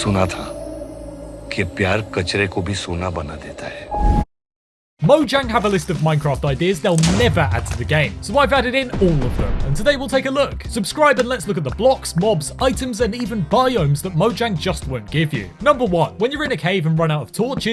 सुना था कि प्यार कचरे को भी सोना बना देता है Mojang have a list of Minecraft ideas they'll never add to the game, so I've added in all of them, and today we'll take a look. Subscribe and let's look at the blocks, mobs, items, and even biomes that Mojang just won't give you. Number 1. When you're in a cave and run out of torches,